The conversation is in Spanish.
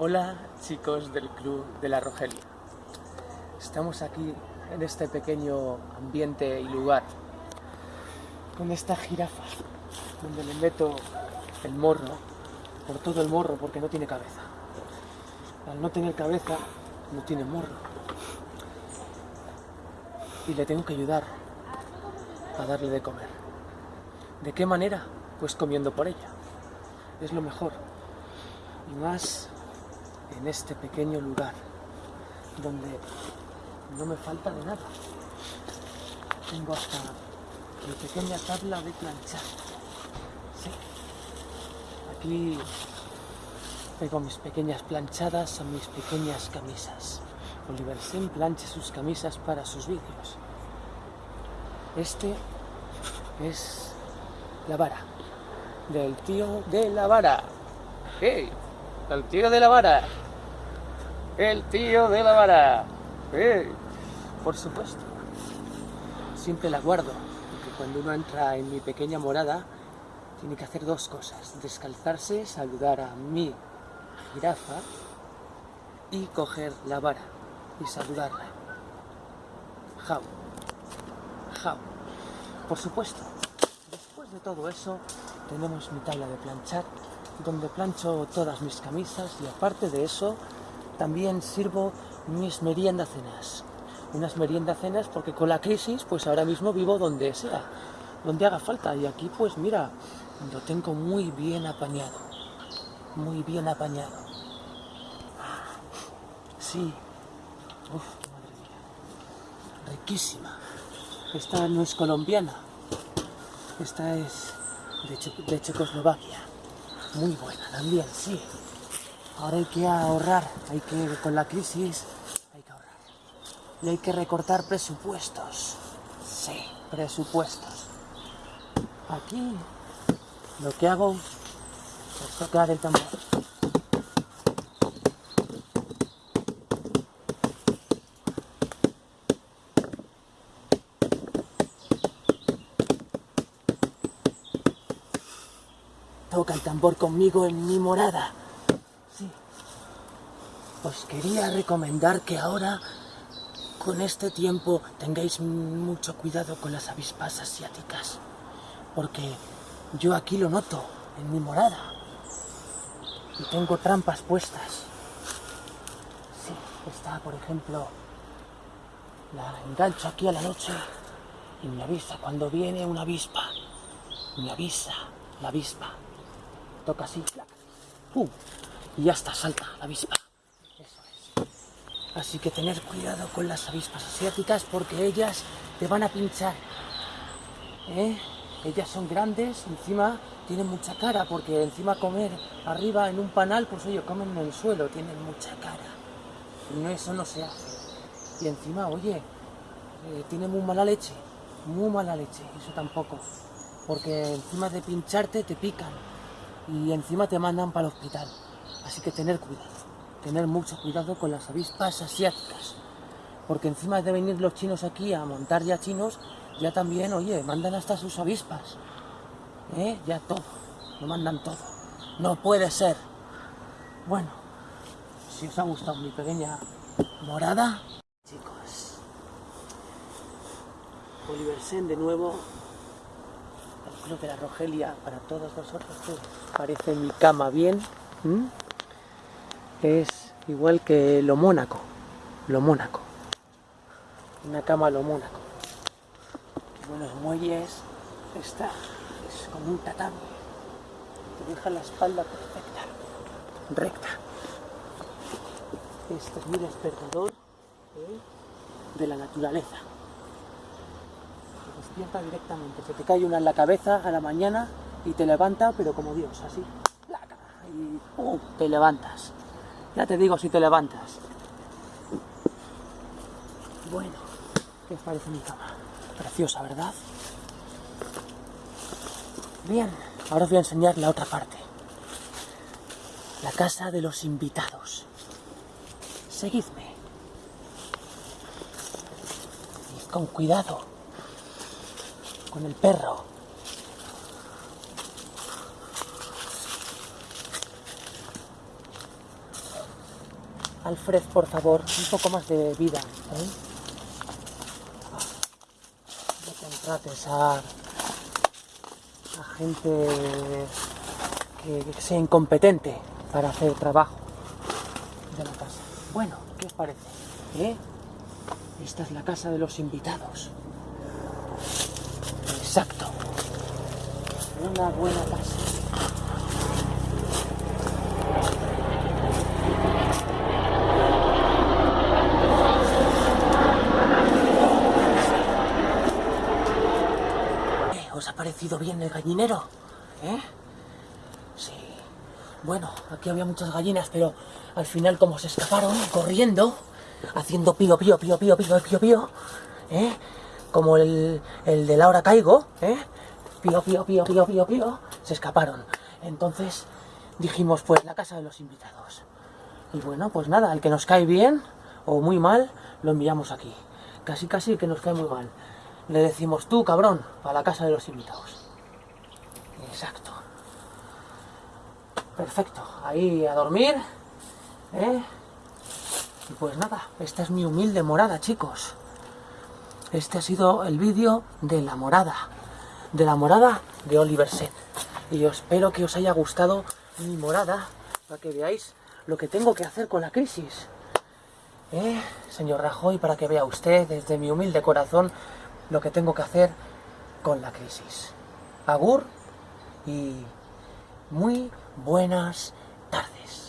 Hola chicos del Club de la Rogelia. Estamos aquí en este pequeño ambiente y lugar con esta jirafa donde le meto el morro por todo el morro porque no tiene cabeza. Al no tener cabeza no tiene morro. Y le tengo que ayudar a darle de comer. ¿De qué manera? Pues comiendo por ella. Es lo mejor. Y más en este pequeño lugar donde no me falta de nada. Tengo hasta mi pequeña tabla de planchar. Sí. Aquí tengo mis pequeñas planchadas a mis pequeñas camisas. Oliver Sen plancha sus camisas para sus vídeos. Este es la vara del tío de la vara. ¡Hey! El tío de la vara. El tío de la vara. ¡Hey! Por supuesto. Siempre la guardo, porque cuando uno entra en mi pequeña morada, tiene que hacer dos cosas. Descalzarse, saludar a mi jirafa y coger la vara y saludarla. Jau. Jau. Por supuesto. Después de todo eso, tenemos mi tabla de planchar, donde plancho todas mis camisas y aparte de eso, también sirvo mis meriendas cenas. Unas meriendas cenas porque con la crisis, pues ahora mismo vivo donde sea, donde haga falta. Y aquí, pues mira, lo tengo muy bien apañado. Muy bien apañado. Sí. Uf, madre mía. Riquísima. Esta no es colombiana. Esta es de Checoslovaquia. Muy buena también, sí. Ahora hay que ahorrar, hay que, con la crisis, hay que ahorrar. Y hay que recortar presupuestos. Sí, presupuestos. Aquí lo que hago es tocar el tambor. El tambor conmigo en mi morada. Sí. Os quería recomendar que ahora, con este tiempo, tengáis mucho cuidado con las avispas asiáticas. Porque yo aquí lo noto, en mi morada. Y tengo trampas puestas. Sí, está, por ejemplo, la engancho aquí a la noche y me avisa cuando viene una avispa. Me avisa la avispa. Toca así, y ya está, salta la avispa. Así que tener cuidado con las avispas asiáticas porque ellas te van a pinchar. ¿Eh? Ellas son grandes, encima tienen mucha cara, porque encima comer arriba en un panal, pues oye, comen en el suelo, tienen mucha cara. Y no, eso no se hace. Y encima, oye, eh, tienen muy mala leche, muy mala leche, eso tampoco. Porque encima de pincharte te pican y encima te mandan para el hospital. Así que tener cuidado, tener mucho cuidado con las avispas asiáticas. Porque encima de venir los chinos aquí a montar ya chinos, ya también, oye, mandan hasta sus avispas. ¿Eh? Ya todo, lo mandan todo. No puede ser. Bueno, si os ha gustado mi pequeña morada, chicos. Oliver Sen de nuevo, el Club de la Rogelia para todos vosotros. Parece mi cama bien. Es igual que lo Mónaco. Lo Mónaco. Una cama lo Mónaco buenos muelles, esta es como un tatami, te deja la espalda perfecta, recta. Este es mi despertador ¿eh? de la naturaleza. Despierta directamente, se te cae una en la cabeza a la mañana y te levanta, pero como Dios, así. Y te levantas. Ya te digo si te levantas. Bueno, ¿qué os parece mi cama? Preciosa, ¿verdad? Bien, ahora os voy a enseñar la otra parte. La casa de los invitados. Seguidme. Y con cuidado. Con el perro. Alfred, por favor, un poco más de vida. ¿eh? No contrates a, gente que, que sea incompetente para hacer trabajo de la casa. Bueno, ¿qué os parece? ¿Eh? Esta es la casa de los invitados. Exacto. Una buena casa. Eh, ¿Os ha parecido bien el gallinero? ¿Eh? Sí. Bueno, aquí había muchas gallinas, pero al final como se escaparon corriendo, haciendo pío, pío, pío, pío, pío, pío, pío, ¿eh? Como el, el de Laura Caigo, ¿eh? pío, pío, pío, pío, pío, pío, se escaparon. Entonces dijimos, pues la casa de los invitados. Y bueno, pues nada, el que nos cae bien o muy mal, lo enviamos aquí. Casi, casi el que nos cae muy mal. Le decimos, tú, cabrón, a la casa de los invitados. Exacto. Perfecto. Ahí a dormir. ¿eh? Y pues nada, esta es mi humilde morada, chicos. Este ha sido el vídeo de la morada. De la morada de Oliver Set. Y yo espero que os haya gustado mi morada para que veáis lo que tengo que hacer con la crisis. ¿Eh? Señor Rajoy, para que vea usted desde mi humilde corazón lo que tengo que hacer con la crisis. Agur y muy buenas tardes.